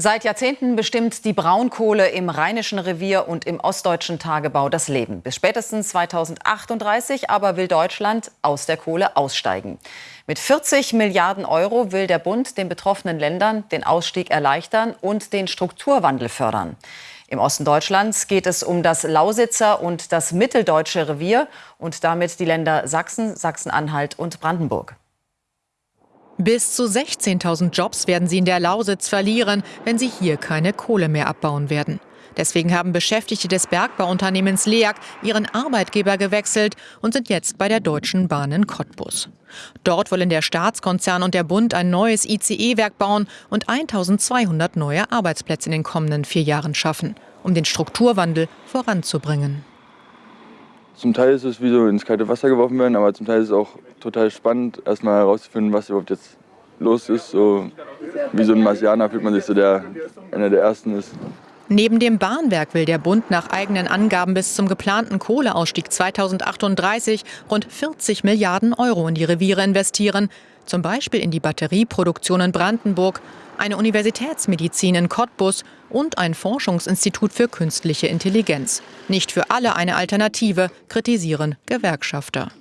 Seit Jahrzehnten bestimmt die Braunkohle im Rheinischen Revier und im ostdeutschen Tagebau das Leben. Bis spätestens 2038 aber will Deutschland aus der Kohle aussteigen. Mit 40 Milliarden Euro will der Bund den betroffenen Ländern den Ausstieg erleichtern und den Strukturwandel fördern. Im Osten Deutschlands geht es um das Lausitzer und das Mitteldeutsche Revier und damit die Länder Sachsen, Sachsen-Anhalt und Brandenburg. Bis zu 16.000 Jobs werden sie in der Lausitz verlieren, wenn sie hier keine Kohle mehr abbauen werden. Deswegen haben Beschäftigte des Bergbauunternehmens LEAG ihren Arbeitgeber gewechselt und sind jetzt bei der Deutschen Bahn in Cottbus. Dort wollen der Staatskonzern und der Bund ein neues ICE-Werk bauen und 1200 neue Arbeitsplätze in den kommenden vier Jahren schaffen, um den Strukturwandel voranzubringen. Zum Teil ist es wie so ins kalte Wasser geworfen werden, aber zum Teil ist es auch total spannend, erstmal herauszufinden, was überhaupt jetzt los ist. So wie so ein Marsianer fühlt man sich so, der einer der Ersten ist. Neben dem Bahnwerk will der Bund nach eigenen Angaben bis zum geplanten Kohleausstieg 2038 rund 40 Milliarden Euro in die Reviere investieren, zum Beispiel in die Batterieproduktion in Brandenburg, eine Universitätsmedizin in Cottbus und ein Forschungsinstitut für künstliche Intelligenz. Nicht für alle eine Alternative, kritisieren Gewerkschafter.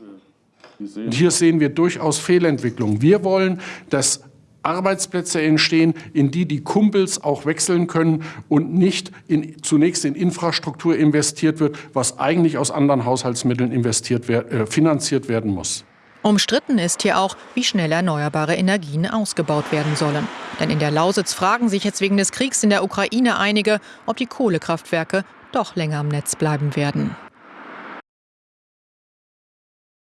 Hier sehen wir durchaus Fehlentwicklungen. Wir wollen, dass Arbeitsplätze entstehen, in die die Kumpels auch wechseln können und nicht in, zunächst in Infrastruktur investiert wird, was eigentlich aus anderen Haushaltsmitteln investiert, äh, finanziert werden muss. Umstritten ist hier auch, wie schnell erneuerbare Energien ausgebaut werden sollen. Denn in der Lausitz fragen sich jetzt wegen des Kriegs in der Ukraine einige, ob die Kohlekraftwerke doch länger am Netz bleiben werden.